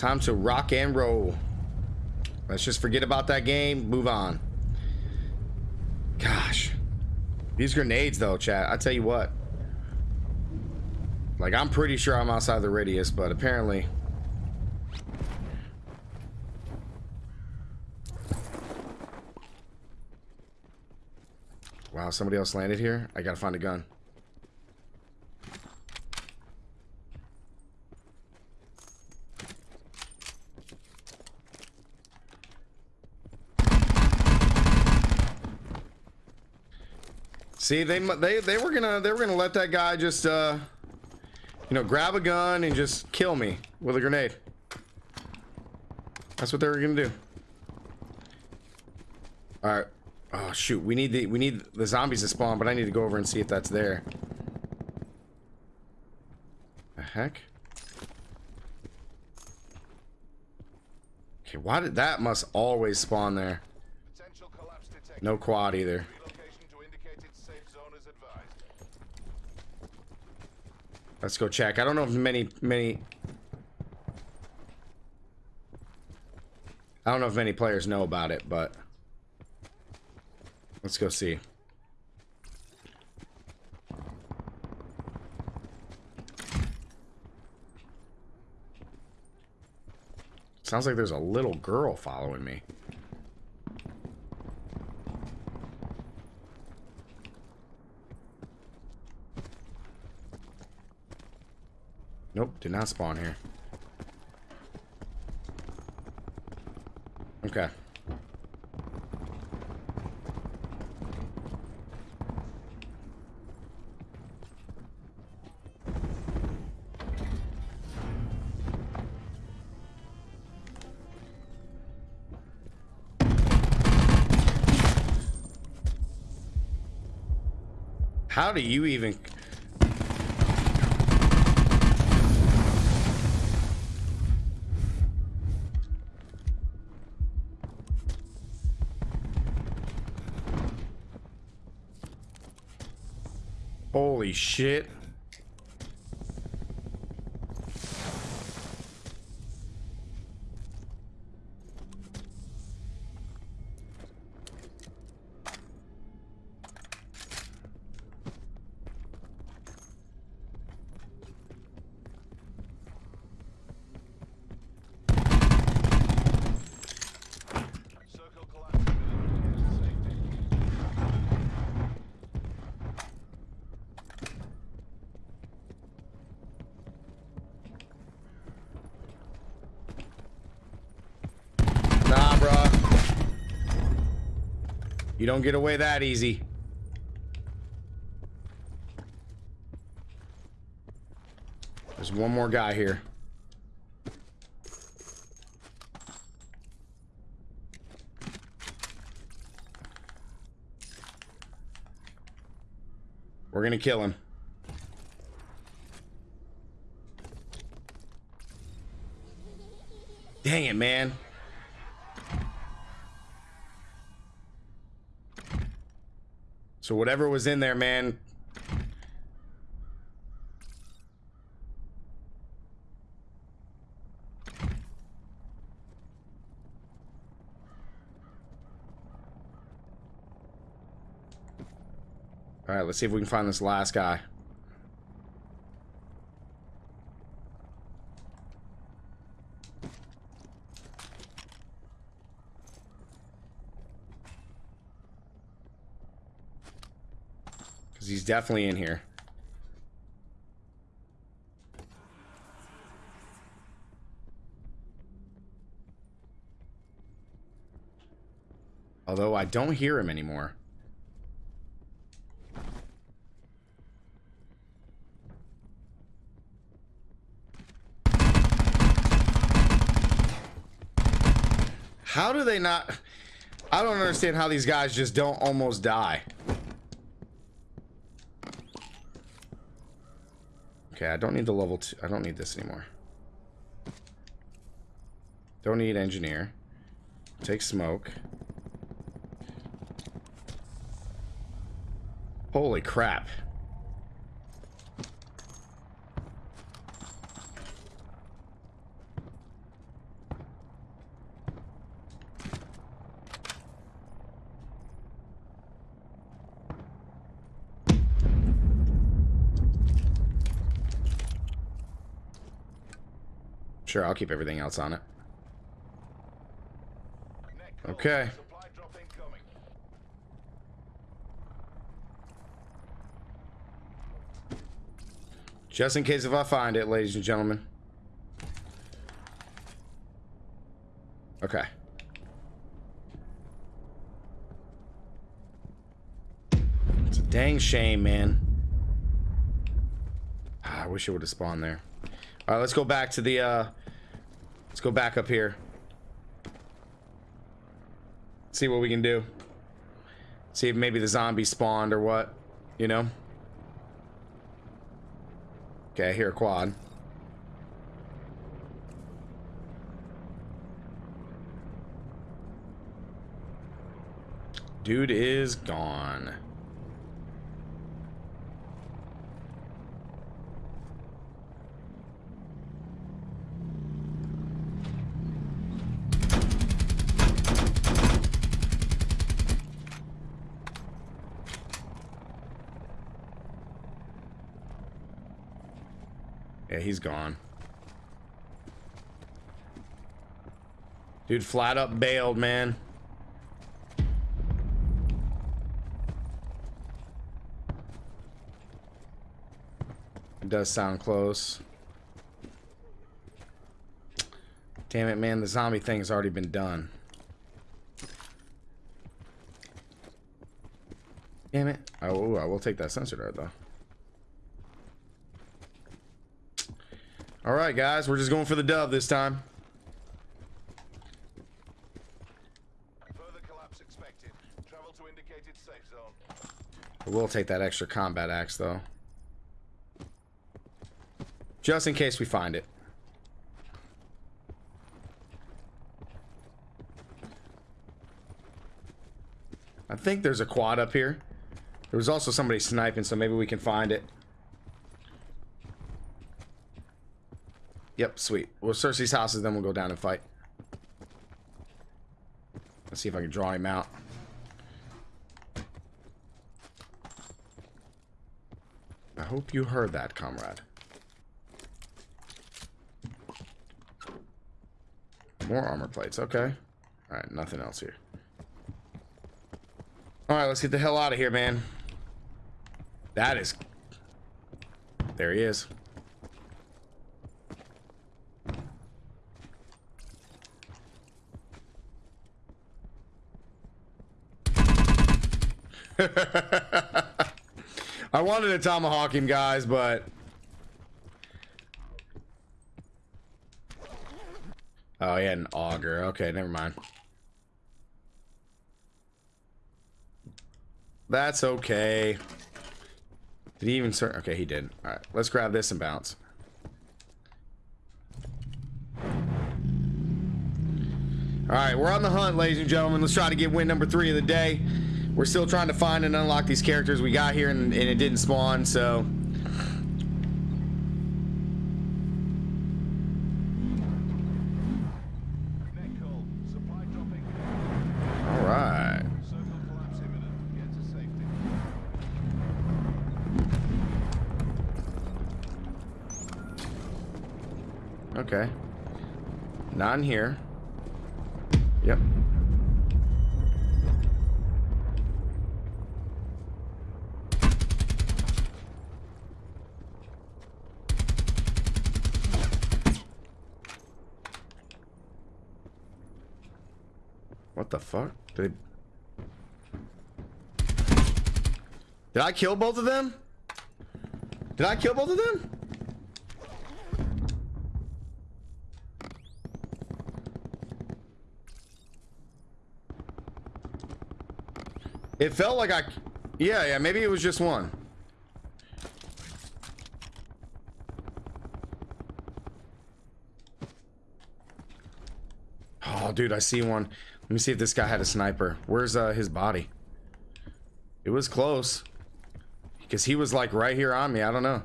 Time to rock and roll. Let's just forget about that game. Move on. Gosh. These grenades, though, chat. I tell you what. Like, I'm pretty sure I'm outside the radius, but apparently... Wow, somebody else landed here? I gotta find a gun. See, they they they were gonna they were gonna let that guy just uh, you know, grab a gun and just kill me with a grenade. That's what they were gonna do. All right. Oh shoot, we need the we need the zombies to spawn, but I need to go over and see if that's there. The heck? Okay, why did that must always spawn there? No quad either. Let's go check. I don't know if many, many... I don't know if many players know about it, but... Let's go see. Sounds like there's a little girl following me. Did not spawn here. Okay. How do you even Shit. You don't get away that easy. There's one more guy here. We're gonna kill him. Dang it, man. So whatever was in there, man. All right, let's see if we can find this last guy. He's definitely in here. Although I don't hear him anymore. How do they not... I don't understand how these guys just don't almost die. Okay, I don't need the level two. I don't need this anymore. Don't need engineer. Take smoke. Holy crap. Sure, I'll keep everything else on it. Okay. Supply drop incoming. Just in case if I find it, ladies and gentlemen. Okay. It's a dang shame, man. Ah, I wish it would have spawned there. All right, let's go back to the, uh... Let's go back up here. See what we can do. See if maybe the zombie spawned or what. You know? Okay, I hear a quad. Dude is gone. He's gone. Dude, flat up bailed, man. It does sound close. Damn it, man. The zombie thing has already been done. Damn it. Oh, I will take that sensor dart, though. All right, guys. We're just going for the dub this time. Further collapse expected. Travel to indicated safe zone. I will take that extra combat axe, though. Just in case we find it. I think there's a quad up here. There was also somebody sniping, so maybe we can find it. Yep, sweet. We'll search these houses, then we'll go down and fight. Let's see if I can draw him out. I hope you heard that, comrade. More armor plates, okay. Alright, nothing else here. Alright, let's get the hell out of here, man. That is... There he is. I wanted to tomahawk him, guys, but... Oh, he had an auger. Okay, never mind. That's okay. Did he even start? Okay, he did. All right, let's grab this and bounce. All right, we're on the hunt, ladies and gentlemen. Let's try to get win number three of the day. We're still trying to find and unlock these characters we got here, and, and it didn't spawn, so... Okay. Not in here. Yep. What the fuck? Did Did I kill both of them? Did I kill both of them? It felt like I... Yeah, yeah, maybe it was just one. Oh, dude, I see one. Let me see if this guy had a sniper. Where's uh, his body? It was close. Because he was like right here on me. I don't know.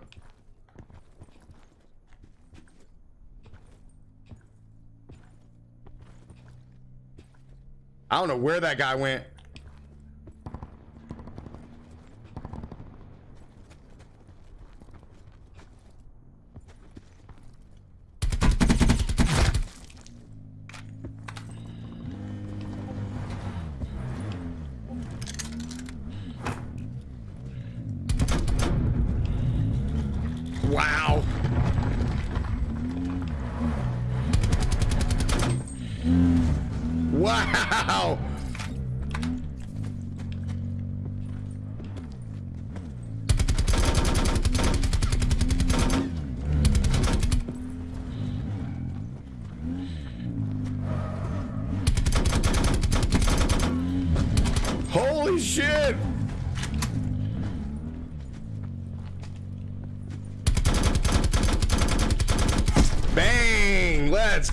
I don't know where that guy went.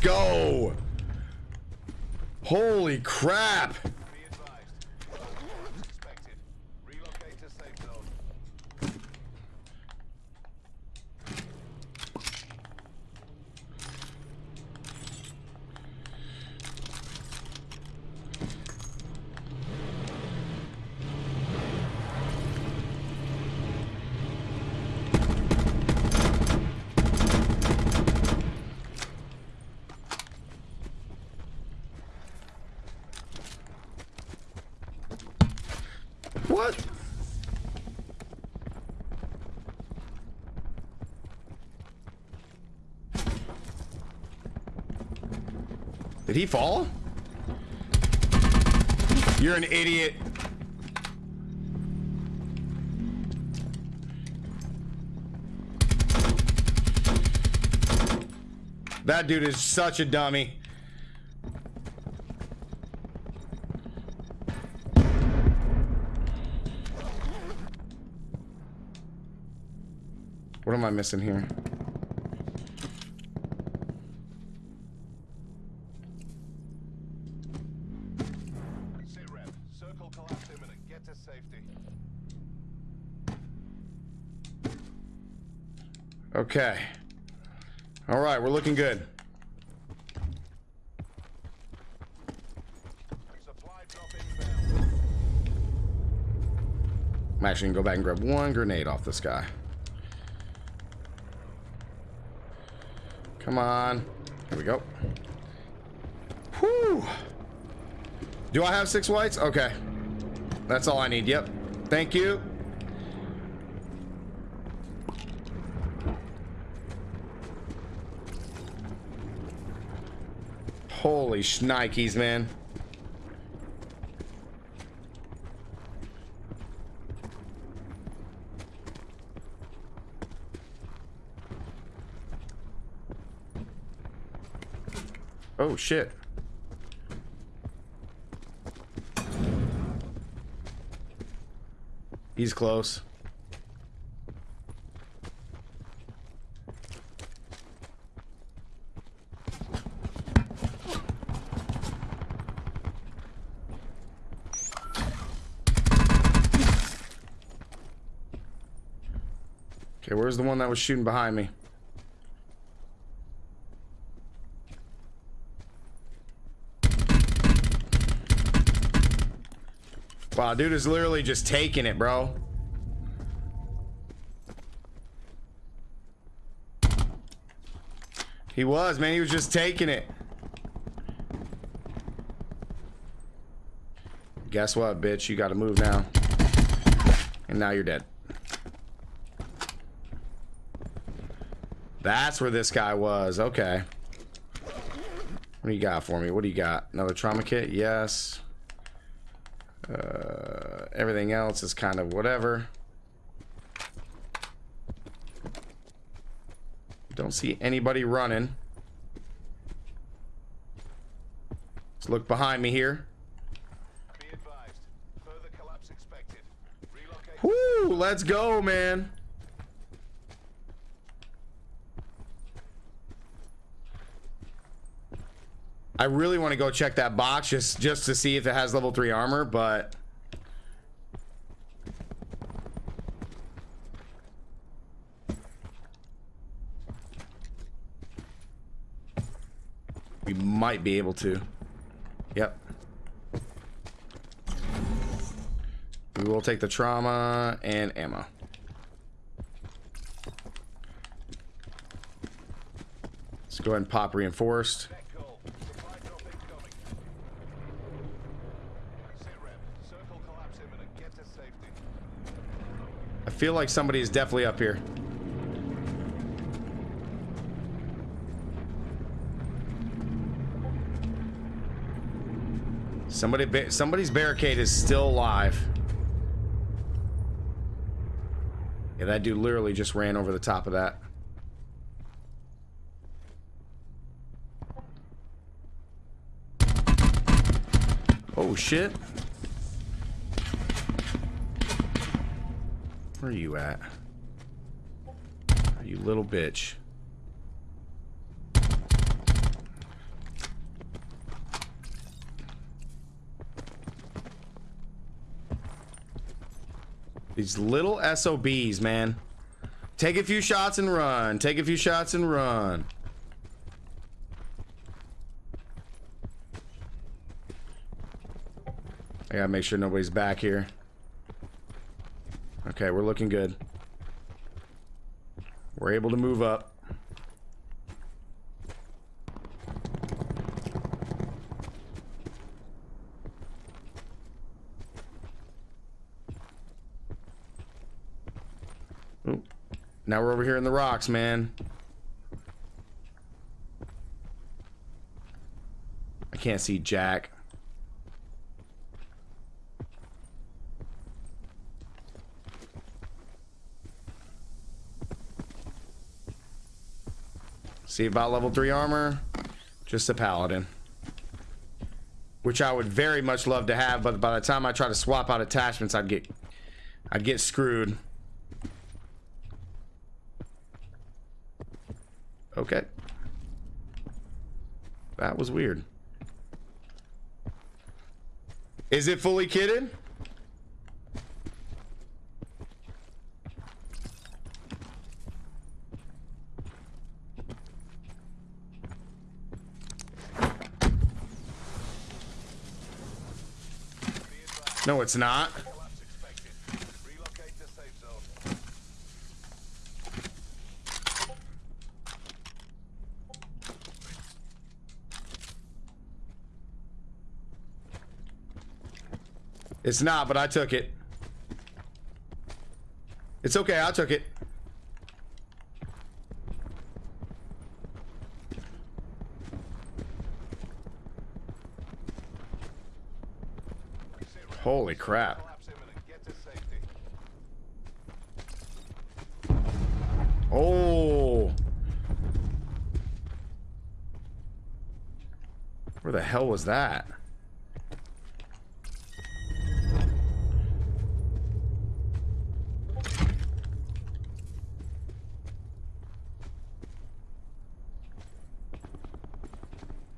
Go! Holy crap! Did he fall? You're an idiot. That dude is such a dummy. What am I missing here? Okay. All right, we're looking good. I'm actually gonna go back and grab one grenade off this guy. Come on. Here we go. Whew. Do I have six whites? Okay. That's all I need. Yep. Thank you. Holy shnikes, man. Oh shit. He's close. Okay, where's the one that was shooting behind me? Wow, dude is literally just taking it, bro. He was, man. He was just taking it. Guess what, bitch? You gotta move now. And now you're dead. That's where this guy was. Okay. What do you got for me? What do you got? Another trauma kit? Yes. Uh, everything else is kind of whatever. Don't see anybody running. Let's look behind me here. Be advised. Further collapse expected. Woo! Let's go, man. I really want to go check that box just just to see if it has level 3 armor, but we might be able to. Yep. We will take the trauma and ammo. Let's go ahead and pop reinforced. Feel like somebody is definitely up here. Somebody, somebody's barricade is still alive. Yeah, that dude literally just ran over the top of that. Oh shit. Where are you at? You little bitch. These little SOBs, man. Take a few shots and run. Take a few shots and run. I gotta make sure nobody's back here. Okay, we're looking good. We're able to move up. Oop. Now we're over here in the rocks, man. I can't see Jack. See about level 3 armor. Just a paladin. Which I would very much love to have, but by the time I try to swap out attachments, I'd get I'd get screwed. Okay. That was weird. Is it fully kitted? No, it's not. It's not, but I took it. It's okay, I took it. Holy crap. Oh. Where the hell was that?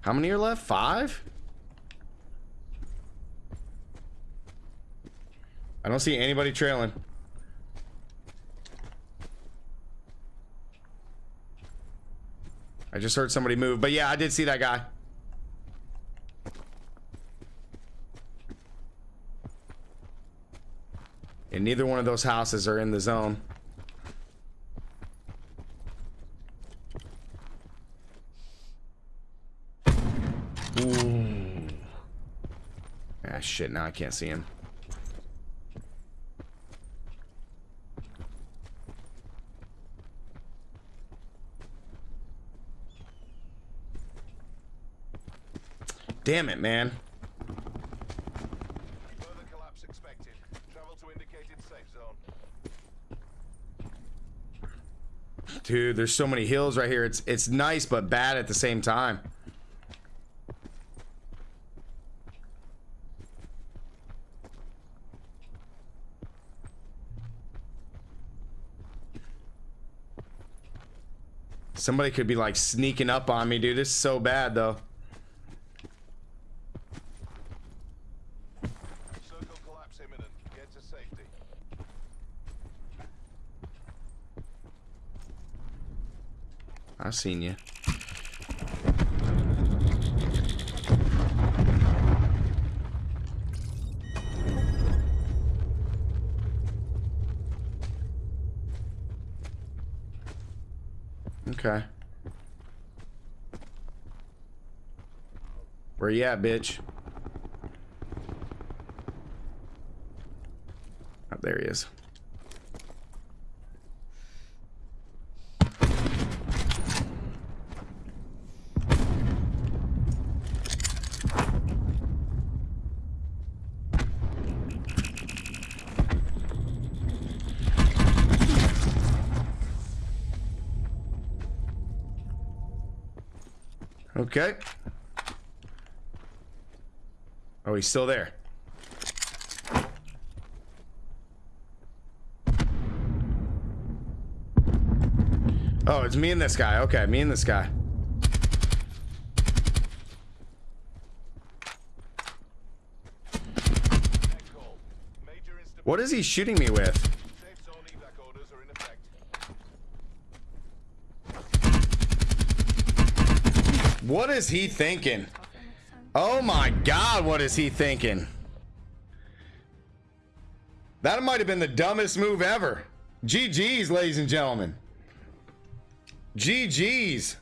How many are left? Five? I don't see anybody trailing. I just heard somebody move, but yeah, I did see that guy. And neither one of those houses are in the zone. Ooh. Ah, shit, now I can't see him. Damn it, man. Further collapse expected. Travel to indicated safe zone. Dude, there's so many hills right here. It's it's nice but bad at the same time. Somebody could be like sneaking up on me, dude. This is so bad though. Seen you. Okay. Where you at, bitch? Oh, there he is. Okay. Oh, he's still there. Oh, it's me and this guy. Okay, me and this guy. What is he shooting me with? Safe zone evac orders are in effect. What is he thinking? Oh my god, what is he thinking? That might have been the dumbest move ever. GG's, ladies and gentlemen. GG's.